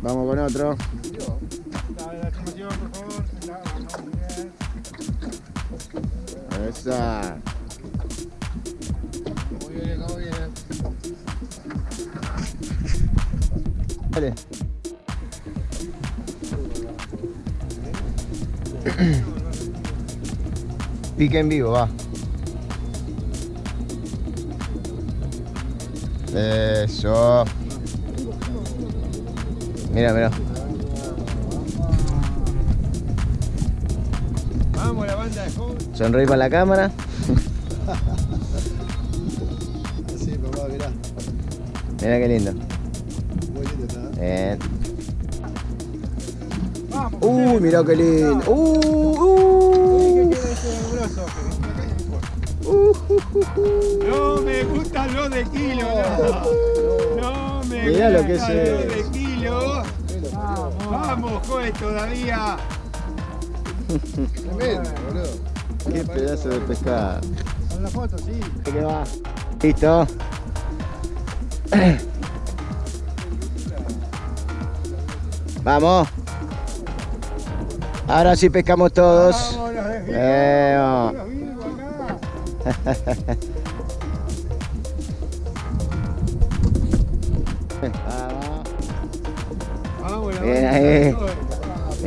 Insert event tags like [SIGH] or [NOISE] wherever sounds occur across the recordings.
Vamos con otro. Dale. Pique en vivo, va. Eso. Mira, mira. Vamos, la banda de joven. Sonreí para la cámara. Sí, papá, mirá. Mira qué lindo. Muy lindo está. Bien. Vamos. Uy, mira qué lindo. Uh, ¿Qué uh, uh, uh, uh. No me gustan los de kilo, no. No me Mirá lo que es Vamos, joven, todavía. Tremendo, boludo. Qué pedazo de pescado. Con la foto, sí. ¿Qué va? Listo. Vamos. Ahora sí pescamos todos. Vamos, los [LAUGHS]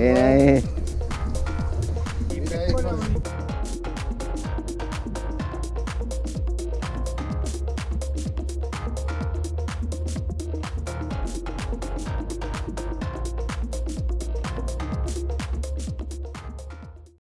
đây đây.